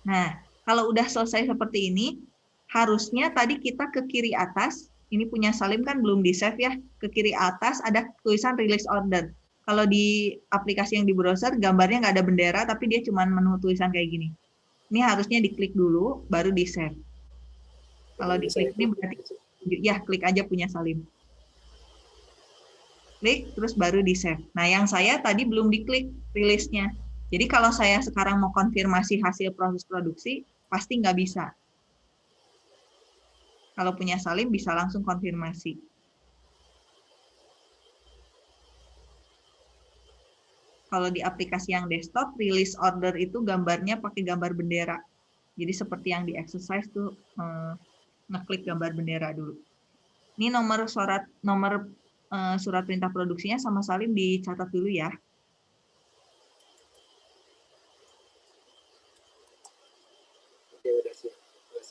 Nah, kalau udah selesai seperti ini, harusnya tadi kita ke kiri atas, ini punya Salim kan belum di-save ya, ke kiri atas ada tulisan release order. Kalau di aplikasi yang di browser, gambarnya nggak ada bendera, tapi dia cuma menu tulisan kayak gini. Ini harusnya diklik dulu, baru di-save. Kalau diklik ini berarti, ya klik aja punya Salim. Klik, terus baru di-save. Nah, yang saya tadi belum diklik rilisnya. Jadi kalau saya sekarang mau konfirmasi hasil proses produksi, pasti nggak bisa. Kalau punya Salim bisa langsung konfirmasi. Kalau di aplikasi yang desktop, release order itu gambarnya pakai gambar bendera. Jadi seperti yang di exercise tuh eh, ngeklik gambar bendera dulu. Ini nomor surat nomor eh, surat perintah produksinya sama Salim dicatat dulu ya.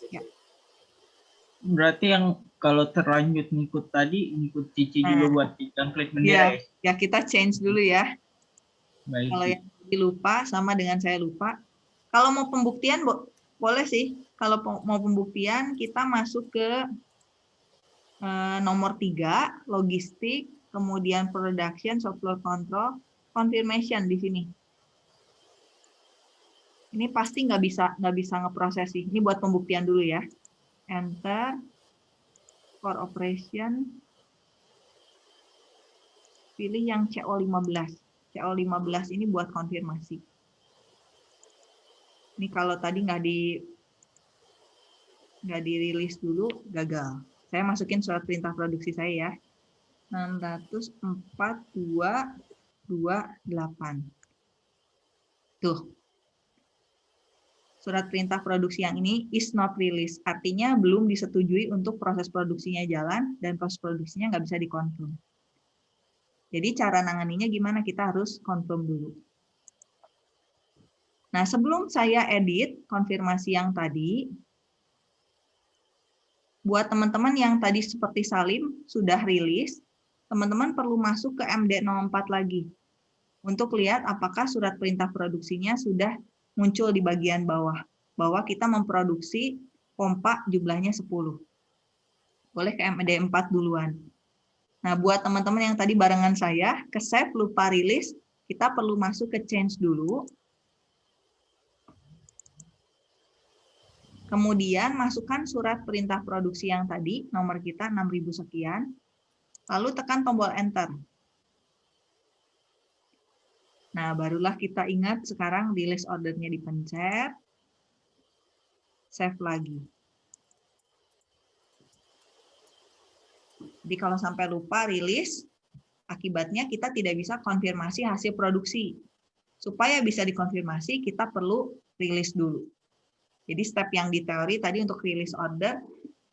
Ya. Berarti yang kalau terlanjut ngikut tadi, ngikut Cici juga Nah. buat yang klik Ya, bendera ya? ya kita change dulu ya. Baik. Kalau yang lupa sama dengan saya lupa. Kalau mau pembuktian bo- boleh sih. Kalau mau pembuktian kita masuk ke eh, nomor tiga logistik, kemudian production, software control, confirmation di sini. Ini pasti nggak bisa nggak bisa ngeproses sih. Ini buat pembuktian dulu ya. Enter for operation. Pilih yang CO15. CO15 ini buat konfirmasi. Ini kalau tadi nggak di nggak dirilis dulu, gagal. Saya masukin surat perintah produksi saya ya. 604.228. Tuh. Surat perintah produksi yang ini is not release. Artinya belum disetujui untuk proses produksinya jalan dan proses produksinya nggak bisa dikonfirm. Jadi cara nanganinya gimana? Kita harus confirm dulu. Nah, sebelum saya edit konfirmasi yang tadi, buat teman-teman yang tadi seperti Salim sudah rilis, teman-teman perlu masuk ke MD04 lagi untuk lihat apakah surat perintah produksinya sudah muncul di bagian bawah, bahwa kita memproduksi pompa jumlahnya 10. Boleh ke MD4 duluan. Nah, buat teman-teman yang tadi barengan saya, ke save lupa rilis, kita perlu masuk ke change dulu. Kemudian masukkan surat perintah produksi yang tadi, nomor kita 6000 sekian. Lalu tekan tombol enter. Nah, barulah kita ingat sekarang di ordernya dipencet. Save lagi. Jadi kalau sampai lupa rilis, akibatnya kita tidak bisa konfirmasi hasil produksi. Supaya bisa dikonfirmasi, kita perlu rilis dulu. Jadi step yang di teori tadi untuk rilis order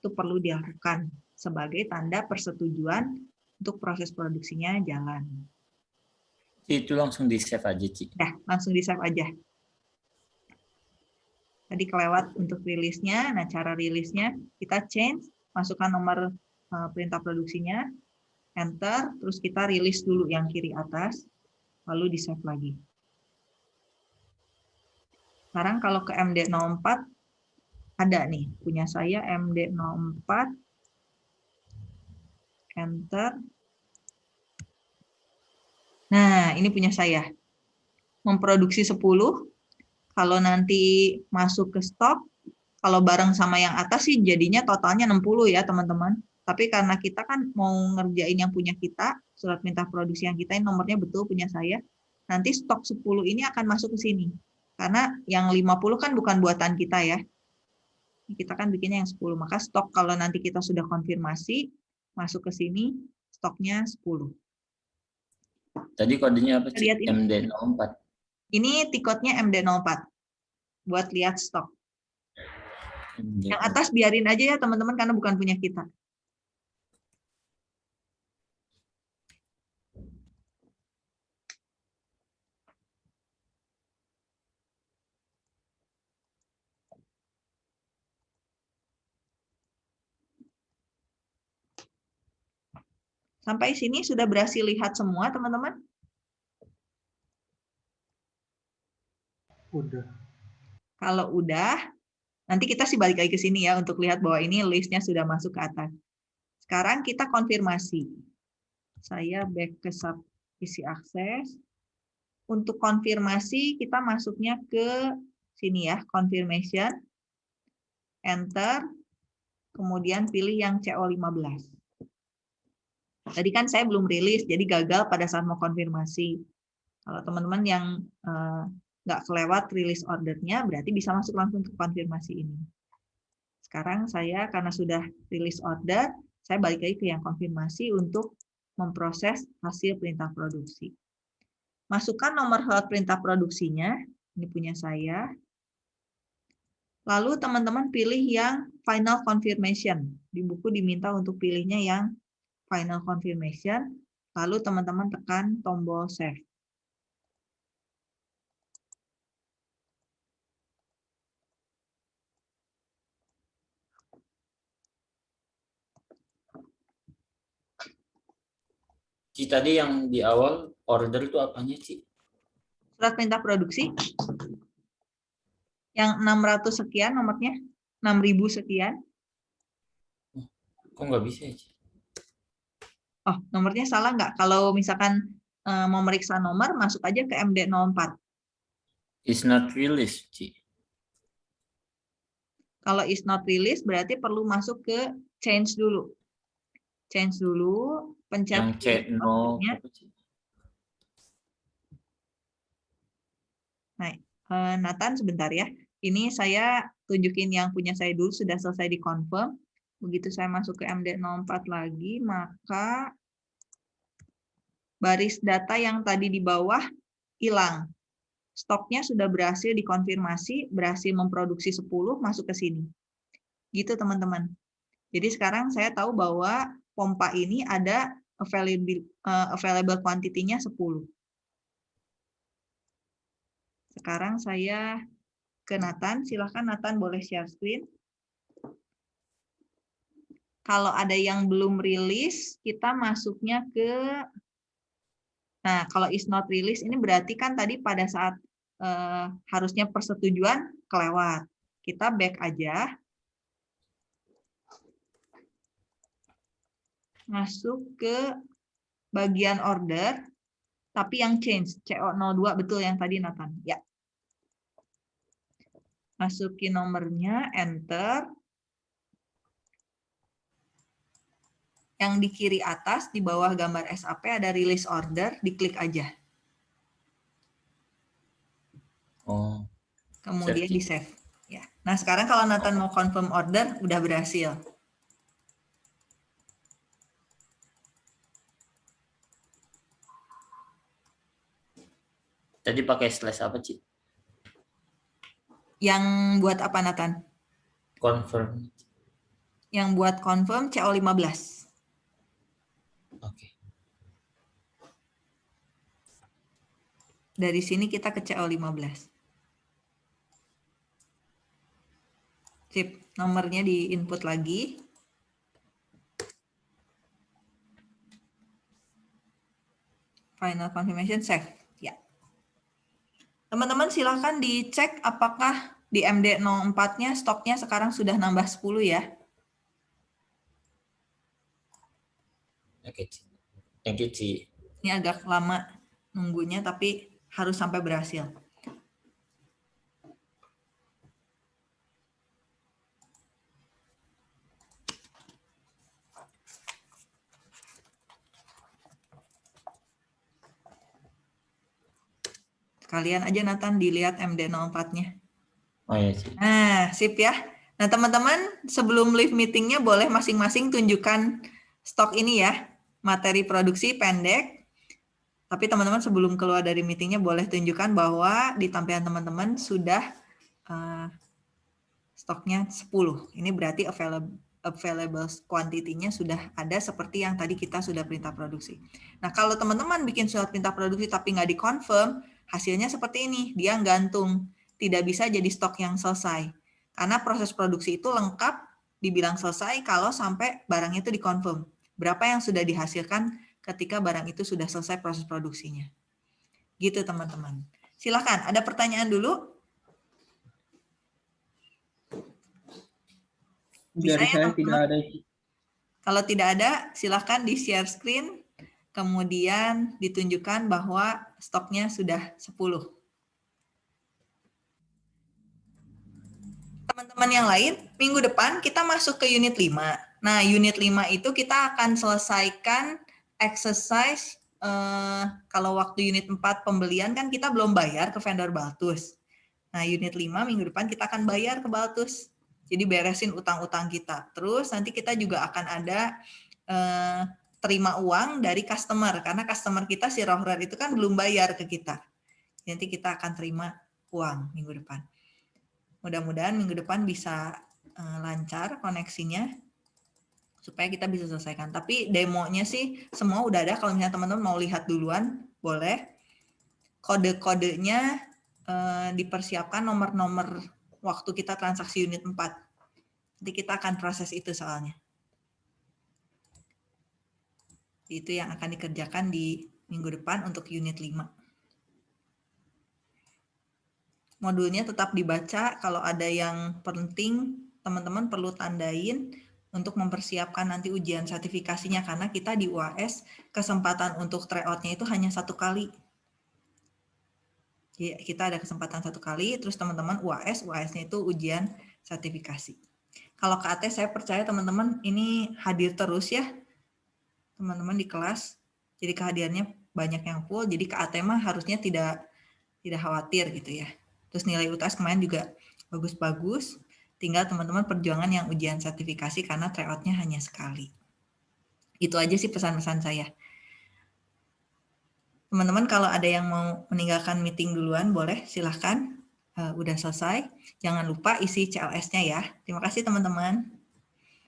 itu perlu dilakukan sebagai tanda persetujuan untuk proses produksinya jalan. Itu langsung di save aja, Ci. Dah, langsung di save aja. Tadi kelewat untuk rilisnya. Nah, cara rilisnya kita change, masukkan nomor perintah produksinya, enter, terus kita rilis dulu yang kiri atas, lalu di save lagi. Sekarang kalau ke MD04, ada nih, punya saya MD04, enter. Nah, ini punya saya. Memproduksi 10, Kalau nanti masuk ke stok, kalau bareng sama yang atas sih jadinya totalnya 60 ya teman-teman. Tapi karena kita kan mau ngerjain yang punya kita, surat minta produksi yang kita ini nomornya betul punya saya, nanti stok 10 ini akan masuk ke sini. Karena yang 50 kan bukan buatan kita ya. Kita kan bikinnya yang 10. Maka stok kalau nanti kita sudah konfirmasi, masuk ke sini, stoknya 10. Tadi kodenya apa sih? Lihat ini. MD04. Ini tiketnya MD04 buat lihat stok. Yang atas biarin aja ya teman-teman karena bukan punya kita. Sampai sini sudah berhasil lihat semua teman-teman? Udah. Kalau udah, nanti kita sih balik lagi ke sini ya untuk lihat bahwa ini listnya sudah masuk ke atas. Sekarang kita konfirmasi. Saya back ke sub isi akses. Untuk konfirmasi kita masuknya ke sini ya, confirmation. Enter. Kemudian pilih yang CO15. Tadi kan saya belum rilis, jadi gagal pada saat mau konfirmasi. Kalau teman-teman yang nggak kelewat rilis ordernya, berarti bisa masuk langsung ke konfirmasi ini. Sekarang saya karena sudah rilis order, saya balik lagi ke yang konfirmasi untuk memproses hasil perintah produksi. Masukkan nomor slot perintah produksinya, ini punya saya. Lalu teman-teman pilih yang final confirmation. Di buku diminta untuk pilihnya yang final confirmation, lalu teman-teman tekan tombol save. Ci tadi yang di awal order itu apanya sih? Surat perintah produksi yang 600 sekian nomornya, 6000 sekian. Kok nggak bisa ya, Ci? Oh, nomornya salah nggak? Kalau misalkan uh, mau meriksa nomor, masuk aja ke MD04. Is not released, Ci. Kalau is not released, berarti perlu masuk ke change dulu. Change dulu, pencet Yang C0. ordernya. apa, Ci? Nah, eh, Nathan sebentar ya. Ini saya tunjukin yang punya saya dulu, sudah selesai di-confirm. Begitu saya masuk ke MD04 lagi, maka baris data yang tadi di bawah hilang. Stoknya sudah berhasil dikonfirmasi, berhasil memproduksi 10, masuk ke sini. Gitu teman-teman. Jadi sekarang saya tahu bahwa pompa ini ada available, eh, available quantity-nya 10. Sekarang saya ke Nathan, silahkan Nathan boleh share screen kalau ada yang belum rilis, kita masuknya ke Nah, kalau is not release ini berarti kan tadi pada saat eh, harusnya persetujuan kelewat. Kita back aja. Masuk ke bagian order, tapi yang change, CO02 betul yang tadi Nathan. Ya. Masukin nomornya, enter. Yang di kiri atas, di bawah gambar SAP ada release order, diklik aja. Oh, Kemudian di save. Ya. Nah sekarang kalau Nathan mau confirm order, udah berhasil. tadi pakai slash apa, Ci? Yang buat apa Nathan? Confirm. Yang buat confirm CO15. Oke. Dari sini kita ke CO15. Sip, nomornya di input lagi. Final confirmation save. Ya. Teman-teman silahkan dicek apakah di MD04-nya stoknya sekarang sudah nambah 10 ya. Oke. Thank you, Ci. Ini agak lama nunggunya tapi harus sampai berhasil. Kalian aja Nathan dilihat MD04-nya. Oh iya sip. Nah, sip ya. Nah, teman-teman sebelum live meeting-nya boleh masing-masing tunjukkan stok ini ya. Materi produksi pendek, tapi teman-teman sebelum keluar dari meetingnya boleh tunjukkan bahwa di tampilan teman-teman sudah uh, stoknya 10. Ini berarti available available quantity-nya sudah ada seperti yang tadi kita sudah perintah produksi. Nah, kalau teman-teman bikin surat perintah produksi tapi nggak dikonfirm, hasilnya seperti ini, dia gantung. Tidak bisa jadi stok yang selesai. Karena proses produksi itu lengkap dibilang selesai kalau sampai barang itu dikonfirm. Berapa yang sudah dihasilkan ketika barang itu sudah selesai proses produksinya. Gitu teman-teman. Silakan, ada pertanyaan dulu? Bisa Dari ya, saya tidak ada. Kalau tidak ada, silahkan di share screen, kemudian ditunjukkan bahwa stoknya sudah 10. Teman-teman yang lain, minggu depan kita masuk ke unit 5. Nah, unit 5 itu kita akan selesaikan exercise, eh, kalau waktu unit 4 pembelian kan kita belum bayar ke vendor Baltus. Nah, unit 5 minggu depan kita akan bayar ke Baltus. Jadi beresin utang-utang kita. Terus nanti kita juga akan ada eh, terima uang dari customer karena customer kita si Rohrer itu kan belum bayar ke kita. Nanti kita akan terima uang minggu depan. Mudah-mudahan minggu depan bisa eh, lancar koneksinya supaya kita bisa selesaikan. Tapi demonya sih semua udah ada. Kalau misalnya teman-teman mau lihat duluan, boleh. Kode-kodenya eh, dipersiapkan nomor-nomor waktu kita transaksi unit 4. Nanti kita akan proses itu soalnya. Itu yang akan dikerjakan di minggu depan untuk unit 5. Modulnya tetap dibaca, kalau ada yang penting, teman-teman perlu tandain untuk mempersiapkan nanti ujian sertifikasinya, karena kita di UAS kesempatan untuk tryout-nya itu hanya satu kali. Jadi kita ada kesempatan satu kali, terus teman-teman UAS, UAS-nya itu ujian sertifikasi. Kalau KAT saya percaya teman-teman ini hadir terus ya, teman-teman di kelas. Jadi kehadirannya banyak yang full, jadi KAT mah harusnya tidak tidak khawatir gitu ya. Terus nilai UTS kemarin juga bagus-bagus, tinggal teman-teman perjuangan yang ujian sertifikasi karena tryout-nya hanya sekali. Itu aja sih pesan-pesan saya. Teman-teman kalau ada yang mau meninggalkan meeting duluan, boleh silahkan. Uh, udah selesai. Jangan lupa isi CLS-nya ya. Terima kasih teman-teman.